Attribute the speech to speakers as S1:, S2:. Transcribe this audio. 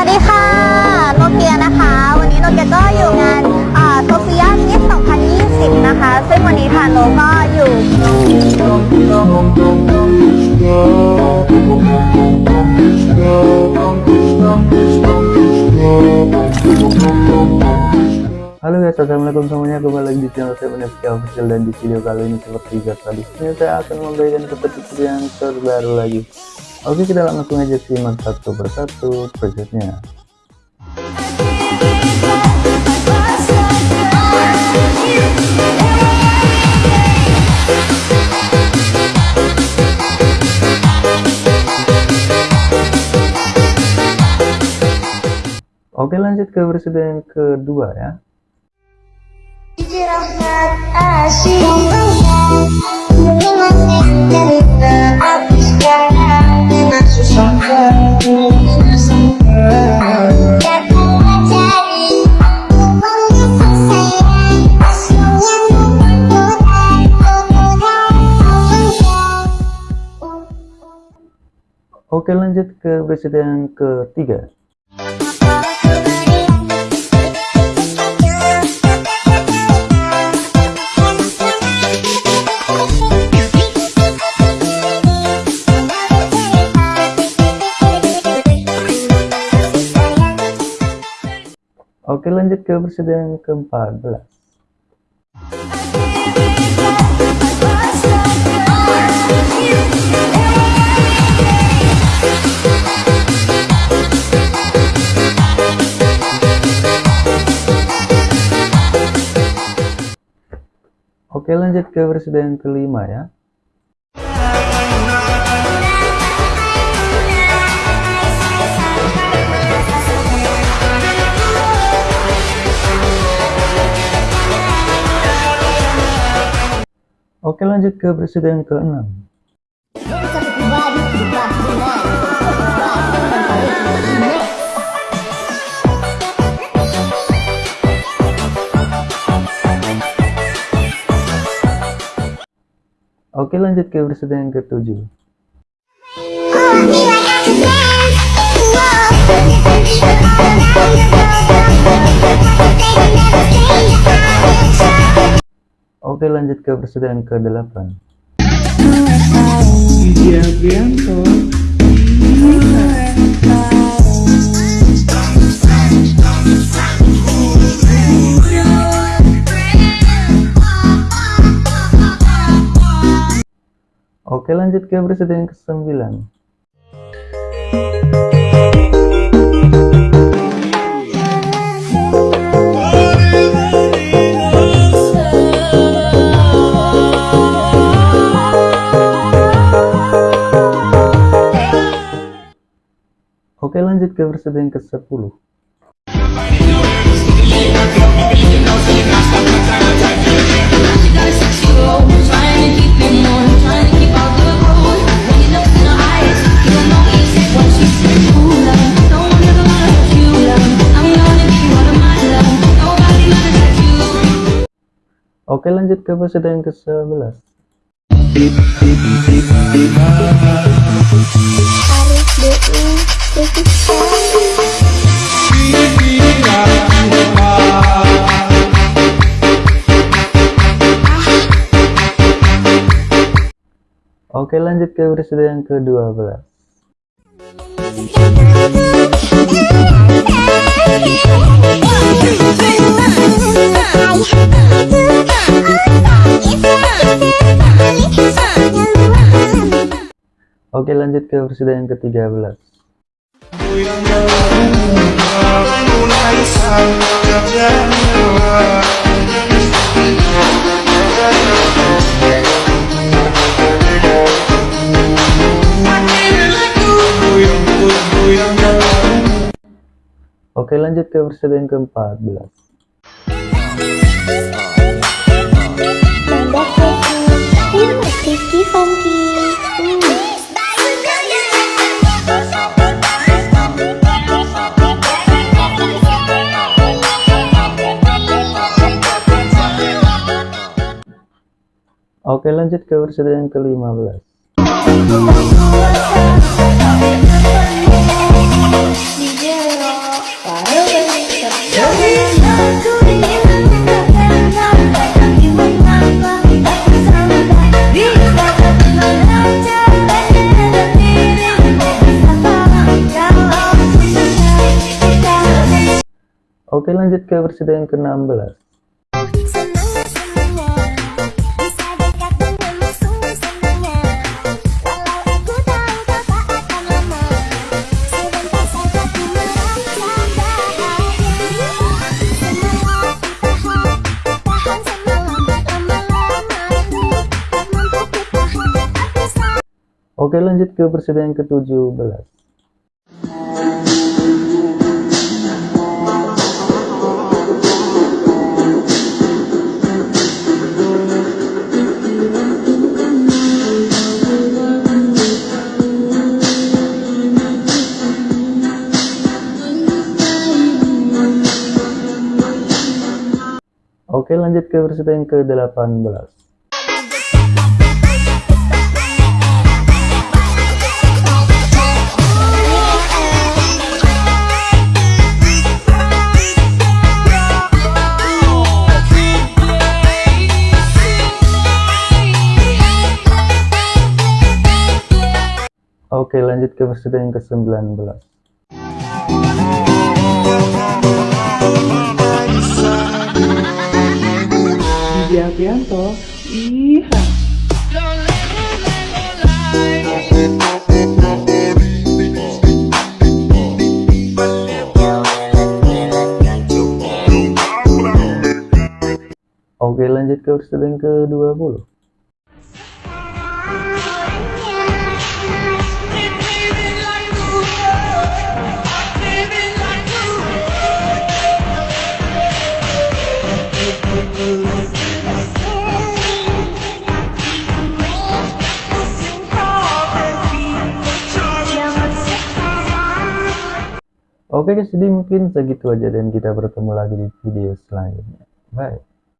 S1: วัสดีค่ะ โนเกียนะคะ วันนี้โนเกียก็อยู่งานโซเฟียมิส2020 นะคะ ซึ่งวันนี้ทางโนก็อยู่
S2: Halo guys, assalamualaikum semuanya kembali lagi di channel saya Unefki Official dan di video kali ini seperti biasa di sini saya akan memberikan petunjuk yang terbaru lagi. Oke kita langsung aja simak satu persatu prosesnya. Oke lanjut ke versi yang kedua ya. Oke lanjut ke yang ketiga. Oke lanjut ke yang ke-14 Oke lanjut ke versi yang kelima ya. Oke lanjut ke presiden ke-6 Oke lanjut ke presiden ke-7 Oke lanjut ke presiden ke-8 Oke lanjut ke presiden ke-9 Oke lanjut ke presiden ke-10 Oke lanjut ke presiden ke-11 Oke lanjut ke presiden ke-12 Oke lanjut ke presiden ke-13 Oke lanjut ke presiden ke-14 Oke lanjut ke versi yang
S1: ke-15
S3: Oke lanjut ke versi yang ke-16 Oke lanjut ke yang ke-17 Oke lanjut ke yang ke-18 Oke lanjut ke presiden yang ke-19
S4: Didi Aprianto, iya.
S3: Oke lanjut ke presiden yang ke-20 Oke guys, jadi mungkin segitu aja dan kita bertemu lagi di video selanjutnya. Bye.